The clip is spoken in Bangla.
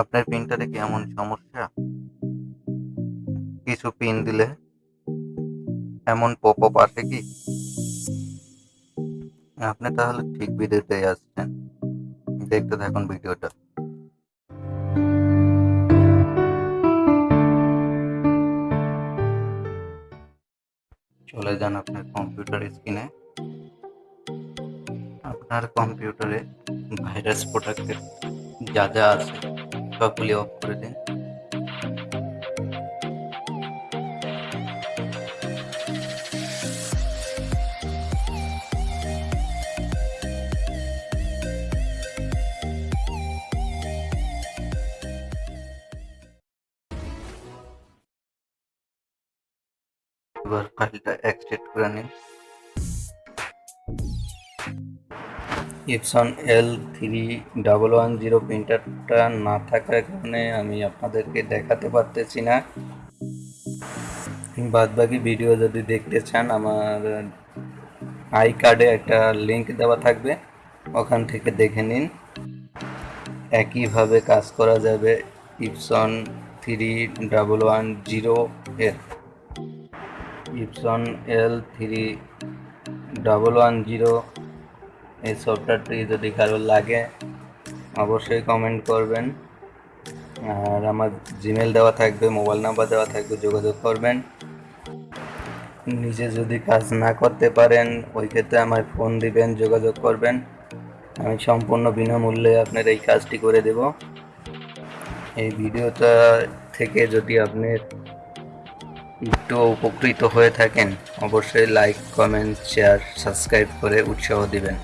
আপনার প্রিন্টারে কি এমন সমস্যা? কিছু পিন দিলে এমন পপ আপ আসে কি? আপনি তাহলে ঠিক ভিডিওতে আসছেন। দেখতে থাকুন ভিডিওটা চলে যান আপনার কম্পিউটার স্ক্রিনে আপনার কম্পিউটারে ভাইরাস প্রোটেক্টের যা যা আছে। সবগুলি অফ করে দিন এবার ফাইলটা এক্সট্রাক্ট করে নিন Epson L three double one zero প্রিন্টারটা না থাকার কারণে আমি আপনাদেরকে দেখাতে পারতেছি না। বাদ বাকি ভিডিও যদি দেখতে চান, আমার আই কার্ডে একটা লিংক দেওয়া থাকবে, ওখান থেকে দেখে নিন। একইভাবে কাজ করা যাবে Epson three double one zero এর। Epson L three double one zero এই সফটওয়্যারটি যদি কারও লাগে, অবশ্যই কমেন্ট করবেন। আর আমার জিমেল দেওয়া থাকবে মোবাইল নাম্বার দেওয়া থাকবে, যোগাযোগ করবেন। নিজে যদি কাজ না করতে পারেন, ওই ক্ষেত্রে আমায় ফোন দিবেন, যোগাযোগ করবেন। আমি সম্পূর্ণ বিনামূল্যে আপনার এই কাজটি করে দেব। এই ভিডিওটা থেকে যদি আপনি একটু উপকৃত হয়ে থাকেন, অবশ্যই লাইক কমেন্ট শেয়ার সাবস্ক্রাইব করে উৎসাহ দিবেন।